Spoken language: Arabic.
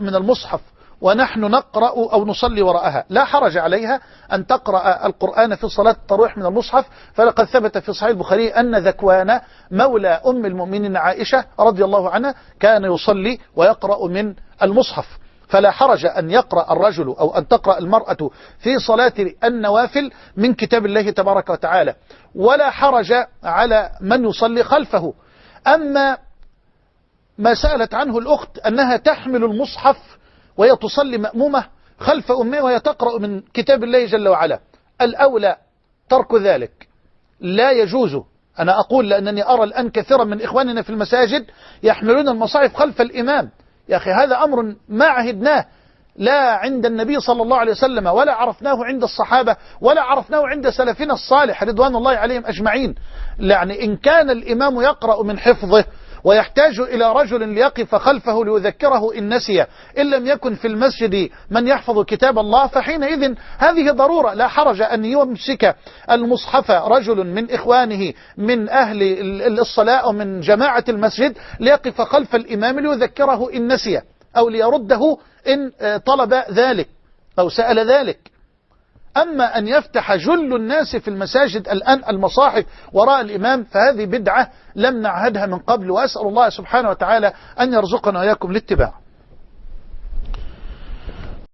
من المصحف ونحن نقرأ أو نصلي وراءها. لا حرج عليها أن تقرأ القرآن في صلاة الترويح من المصحف. فلقد ثبت في صحيح البخاري أن ذكوان مولى أم المؤمنين عائشة رضي الله عنها كان يصلي ويقرأ من المصحف. فلا حرج أن يقرأ الرجل أو أن تقرأ المرأة في صلاة النوافل من كتاب الله تبارك وتعالى. ولا حرج على من يصلي خلفه. أما ما سألت عنه الأخت أنها تحمل المصحف وهي تصلي مأمومة خلف أمها وهي تقرأ من كتاب الله جل وعلا. الأولى ترك ذلك. لا يجوز. أنا أقول لأنني أرى الآن كثيرا من إخواننا في المساجد يحملون المصاحف خلف الإمام. يا أخي هذا أمر ما عهدناه. لا عند النبي صلى الله عليه وسلم ولا عرفناه عند الصحابة ولا عرفناه عند سلفنا الصالح رضوان الله عليهم أجمعين. يعني إن كان الإمام يقرأ من حفظه ويحتاج إلى رجل ليقف خلفه ليذكره إن نسي. إن لم يكن في المسجد من يحفظ كتاب الله فحينئذ هذه ضرورة. لا حرج أن يمسك المصحف رجل من إخوانه من أهل الصلاة من جماعة المسجد ليقف خلف الإمام ليذكره إن نسي أو ليرده إن طلب ذلك أو سأل ذلك. أما أن يفتح جل الناس في المساجد الآن المصاحف وراء الإمام فهذه بدعة لم نعهدها من قبل وأسأل الله سبحانه وتعالى أن يرزقنا وإياكم الاتباع.